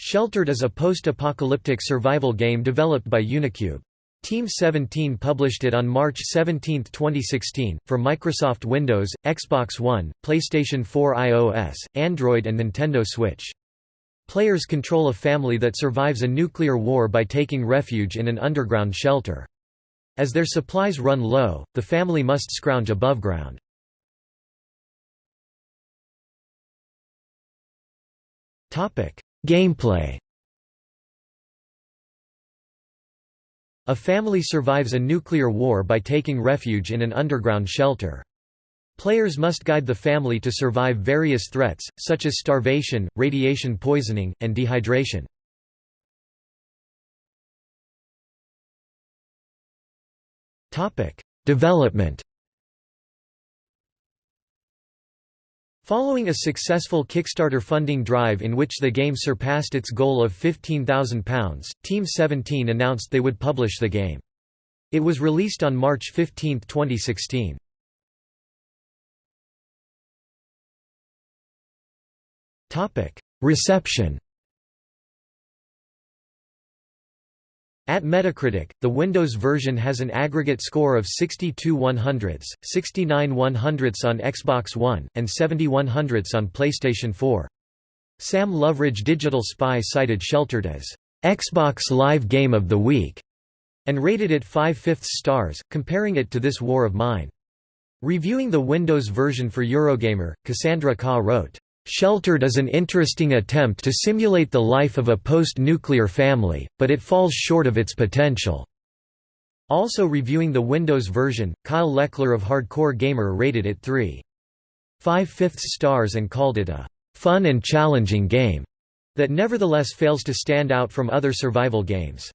Sheltered is a post-apocalyptic survival game developed by Unicube. Team 17 published it on March 17, 2016, for Microsoft Windows, Xbox One, PlayStation 4 iOS, Android and Nintendo Switch. Players control a family that survives a nuclear war by taking refuge in an underground shelter. As their supplies run low, the family must scrounge above ground. Gameplay A family survives a nuclear war by taking refuge in an underground shelter. Players must guide the family to survive various threats, such as starvation, radiation poisoning, and dehydration. Development Following a successful Kickstarter funding drive in which the game surpassed its goal of £15,000, Team 17 announced they would publish the game. It was released on March 15, 2016. Reception At Metacritic, the Windows version has an aggregate score of 62 100ths, 69 100ths on Xbox One, and 70 100ths on PlayStation 4. Sam Loveridge Digital Spy cited Sheltered as Xbox Live Game of the Week and rated it 5 fifths stars, comparing it to This War of Mine. Reviewing the Windows version for Eurogamer, Cassandra Khaw wrote, Sheltered is an interesting attempt to simulate the life of a post-nuclear family, but it falls short of its potential." Also reviewing the Windows version, Kyle LeClair of Hardcore Gamer rated it 3. 5 fifths stars and called it a "...fun and challenging game," that nevertheless fails to stand out from other survival games.